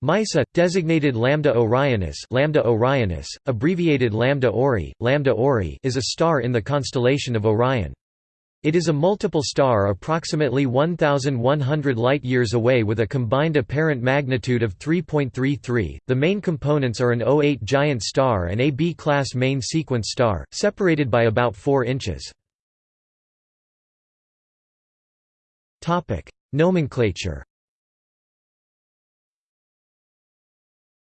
MEISSA, designated Lambda Orionis, Lambda Orionis, abbreviated Lambda Ori, Lambda Ori, is a star in the constellation of Orion. It is a multiple star approximately 1100 light-years away with a combined apparent magnitude of 3.33. The main components are an O8 giant star and a B-class main sequence star, separated by about 4 inches. Topic: Nomenclature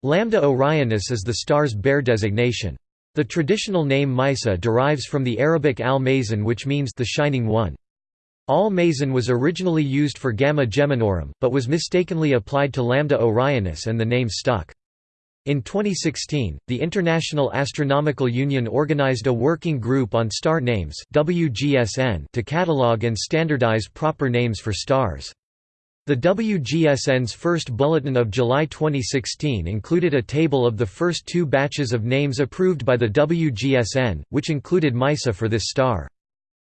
Lambda Orionis is the star's Bayer designation. The traditional name Meissa derives from the Arabic al-Mazin which means the shining one. Al-Mazin was originally used for Gamma Geminorum, but was mistakenly applied to Lambda Orionis and the name stuck. In 2016, the International Astronomical Union organized a working group on star names WGSN to catalog and standardize proper names for stars. The WGSN's first bulletin of July 2016 included a table of the first two batches of names approved by the WGSN, which included MEISSA for this star.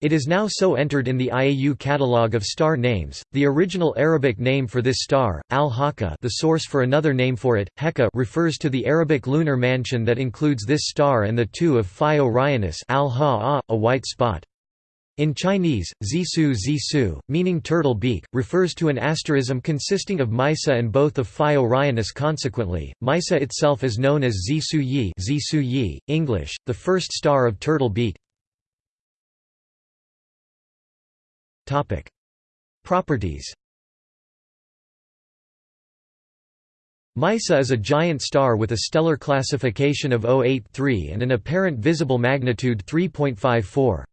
It is now so entered in the IAU catalogue of star names. The original Arabic name for this star, Al-Haka, the source for another name for it, Heka, refers to the Arabic lunar mansion that includes this star and the two of Phi Orionis, Al-Ha, a white spot. In Chinese, Zisu Zisu, meaning turtle beak, refers to an asterism consisting of Meissa and both of Phi Orionis consequently, Meissa itself is known as Zisu Yi, Zisu Yi English, the first star of turtle beak. Topic. Properties Meissa is a giant star with a stellar classification of 083 and an apparent visible magnitude 3.54.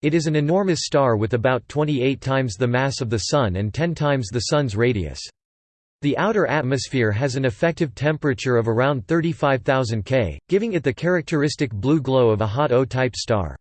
It is an enormous star with about 28 times the mass of the Sun and 10 times the Sun's radius. The outer atmosphere has an effective temperature of around 35,000 K, giving it the characteristic blue glow of a hot O-type star.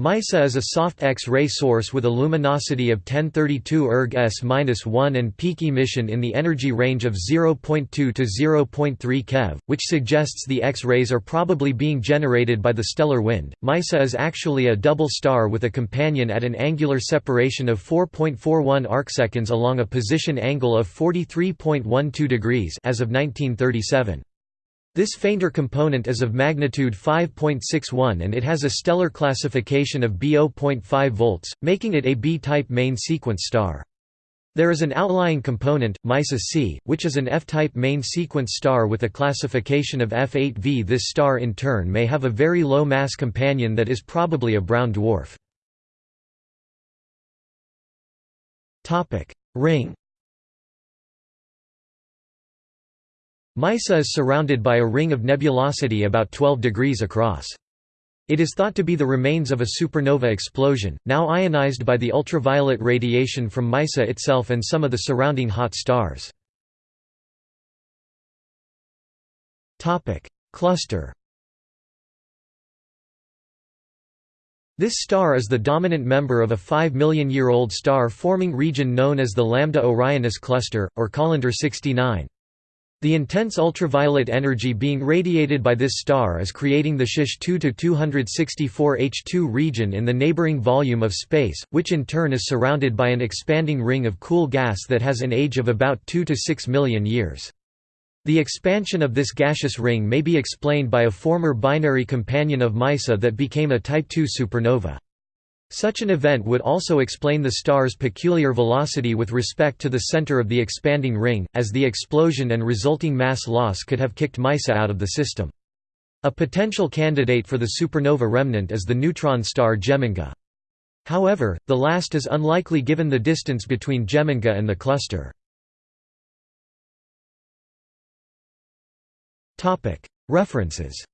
MEISSA is a soft X-ray source with a luminosity of 1032 erg s-1 and peak emission in the energy range of 0.2 to 0.3 keV, which suggests the X-rays are probably being generated by the stellar wind. MEISSA is actually a double star with a companion at an angular separation of 4.41 arcseconds along a position angle of 43.12 degrees as of 1937. This fainter component is of magnitude 5.61 and it has a stellar classification of B0.5 volts, making it a B-type main sequence star. There is an outlying component, MEISSA C, which is an F-type main sequence star with a classification of F8V. This star in turn may have a very low mass companion that is probably a brown dwarf. Ring Meissa is surrounded by a ring of nebulosity about 12 degrees across. It is thought to be the remains of a supernova explosion, now ionized by the ultraviolet radiation from Meissa itself and some of the surrounding hot stars. Cluster This star is the dominant member of a 5 million-year-old star-forming region known as the Lambda Orionis cluster, or Collinder 69. The intense ultraviolet energy being radiated by this star is creating the Shish 2–264H2 region in the neighboring volume of space, which in turn is surrounded by an expanding ring of cool gas that has an age of about 2 to 6 million years. The expansion of this gaseous ring may be explained by a former binary companion of Meissa that became a Type II supernova. Such an event would also explain the star's peculiar velocity with respect to the center of the expanding ring, as the explosion and resulting mass loss could have kicked Meissa out of the system. A potential candidate for the supernova remnant is the neutron star Geminga. However, the last is unlikely given the distance between Geminga and the cluster. References